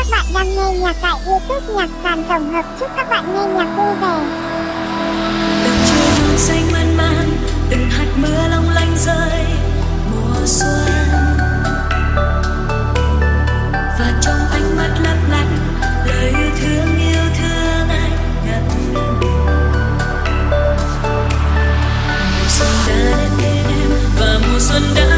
các bạn đang nghe nhạc tại youtube nhạc sàn tổng hợp. Chúc các bạn nghe nhạc vui vẻ. Đừng chơi hương xanh mơn man, đừng hạt mưa long lanh rơi mùa xuân. Và trong ánh mắt lấp lánh, lời yêu thương yêu thương anh ngập ngừng. Mùa xuân đã đến em và mùa xuân đã